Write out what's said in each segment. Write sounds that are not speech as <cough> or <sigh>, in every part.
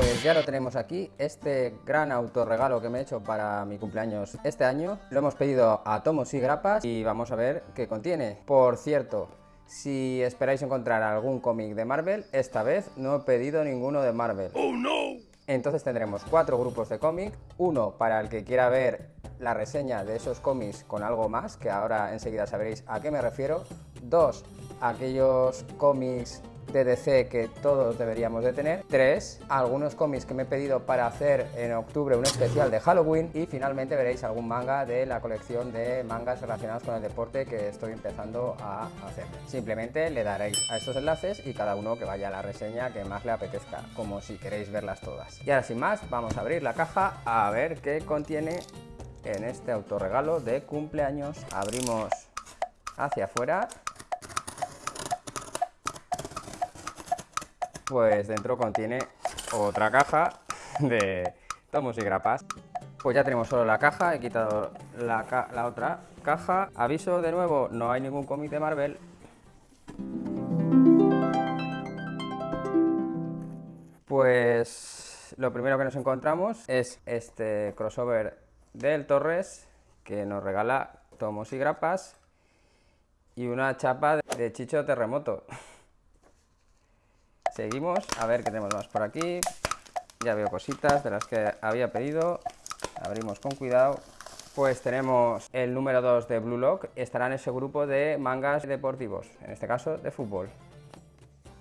Pues ya lo tenemos aquí, este gran autorregalo que me he hecho para mi cumpleaños este año. Lo hemos pedido a Tomos y Grapas y vamos a ver qué contiene. Por cierto, si esperáis encontrar algún cómic de Marvel, esta vez no he pedido ninguno de Marvel. ¡Oh, no! Entonces tendremos cuatro grupos de cómic, uno para el que quiera ver la reseña de esos cómics con algo más, que ahora enseguida sabréis a qué me refiero, dos, aquellos cómics de DC que todos deberíamos de tener. Tres, algunos cómics que me he pedido para hacer en octubre un especial de Halloween. Y finalmente veréis algún manga de la colección de mangas relacionados con el deporte que estoy empezando a hacer. Simplemente le daréis a estos enlaces y cada uno que vaya a la reseña que más le apetezca, como si queréis verlas todas. Y ahora sin más, vamos a abrir la caja a ver qué contiene en este autorregalo de cumpleaños. Abrimos hacia afuera pues dentro contiene otra caja de tomos y grapas. Pues ya tenemos solo la caja, he quitado la, otra caja. Aviso de nuevo, no hay ningún cómic de Marvel. Pues lo primero que nos encontramos es este crossover del Torres que nos regala tomos y grapas y una chapa de Chicho Terremoto. <laughs> Seguimos, a ver qué tenemos más por aquí. Ya veo cositas de las que había pedido. Abrimos con cuidado. Pues tenemos el número 2 de Blue Lock. Estará en ese grupo de mangas deportivos, en este caso de fútbol.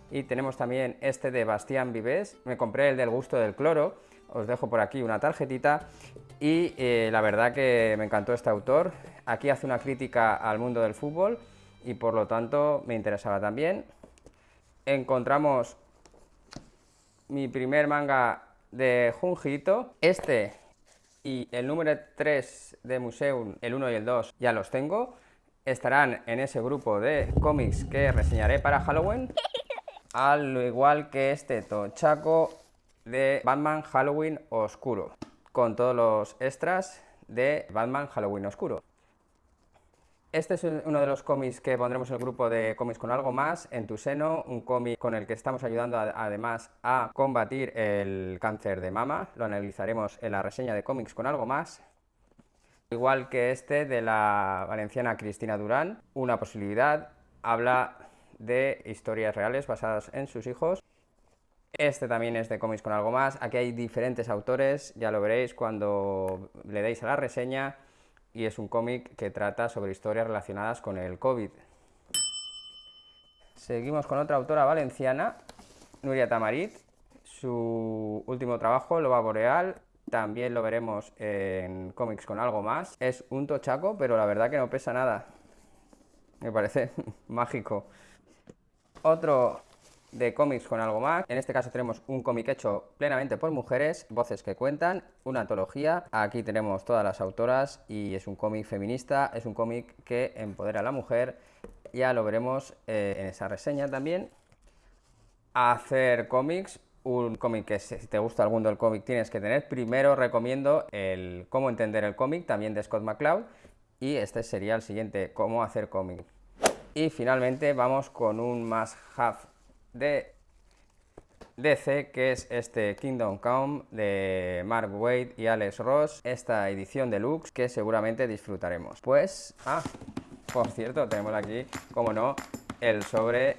Y tenemos también este de Bastián Vives. Me compré el del gusto del cloro. Os dejo por aquí una tarjetita. Y eh, la verdad que me encantó este autor. Aquí hace una crítica al mundo del fútbol y por lo tanto me interesaba también encontramos mi primer manga de Junjito. Este y el número 3 de Museum, el 1 y el 2, ya los tengo. Estarán en ese grupo de cómics que reseñaré para Halloween. <laughs> Al igual que este tochaco de Batman Halloween Oscuro. Con todos los extras de Batman Halloween Oscuro. Este es uno de los cómics que pondremos en el grupo de cómics con algo más, en tu seno, un cómic con el que estamos ayudando además a combatir el cáncer de mama, lo analizaremos en la reseña de cómics con algo más. Igual que este de la valenciana Cristina Durán, una posibilidad, habla de historias reales basadas en sus hijos. Este también es de cómics con algo más, aquí hay diferentes autores, ya lo veréis cuando le deis a la reseña y es un cómic que trata sobre historias relacionadas con el COVID. Seguimos con otra autora valenciana, Nuria Tamarit. Su último trabajo, Loba Boreal, también lo veremos en cómics con algo más. Es un tochaco, pero la verdad que no pesa nada. Me parece <laughs> mágico. Otro de cómics con algo más. En este caso tenemos un cómic hecho plenamente por mujeres, voces que cuentan, una antología. Aquí tenemos todas las autoras y es un cómic feminista, es un cómic que empodera a la mujer. Ya lo veremos eh, en esa reseña también. Hacer cómics, un cómic que si te gusta mundo del cómic tienes que tener. Primero recomiendo el Cómo entender el cómic, también de Scott McCloud. Y este sería el siguiente, Cómo hacer cómic. Y finalmente vamos con un más have de DC, que es este Kingdom Come de Mark Wade y Alex Ross, esta edición deluxe que seguramente disfrutaremos. Pues, ah, por cierto, tenemos aquí, como no, el sobre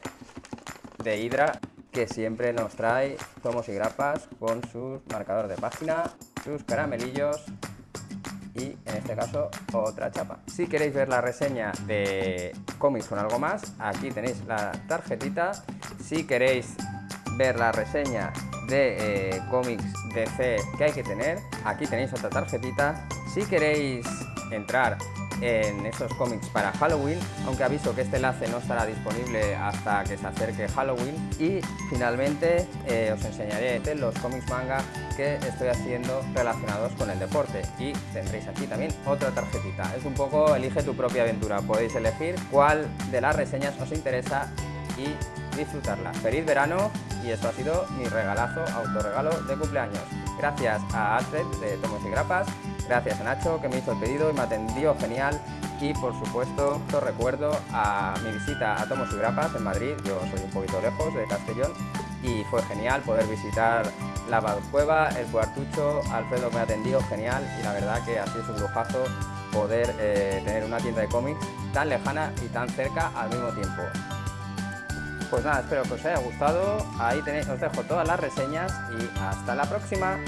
de Hydra que siempre nos trae tomos y grapas con su marcador de página, sus caramelillos y en este caso otra chapa. Si queréis ver la reseña de cómics con algo más, aquí tenéis la tarjetita. Si queréis ver la reseña de eh, cómics DC que hay que tener, aquí tenéis otra tarjetita. Si queréis entrar en esos cómics para Halloween, aunque aviso que este enlace no estará disponible hasta que se acerque Halloween. Y finalmente eh, os enseñaré los cómics manga que estoy haciendo relacionados con el deporte y tendréis aquí también otra tarjetita. Es un poco elige tu propia aventura, podéis elegir cuál de las reseñas os interesa y disfrutarla. ¡Feliz verano! Y esto ha sido mi regalazo, autorregalo de cumpleaños. Gracias a Astrid de Tomos y Grapas, gracias a Nacho que me hizo el pedido y me atendió genial y por supuesto os recuerdo a mi visita a Tomos y Grapas en Madrid, yo soy un poquito lejos de Castellón y fue genial poder visitar la Cueva, el Cuartucho, Alfredo me atendió genial y la verdad que ha sido un lujazo poder eh, tener una tienda de cómics tan lejana y tan cerca al mismo tiempo. Pues nada, espero que os haya gustado. Ahí tenéis, os dejo todas las reseñas y hasta la próxima.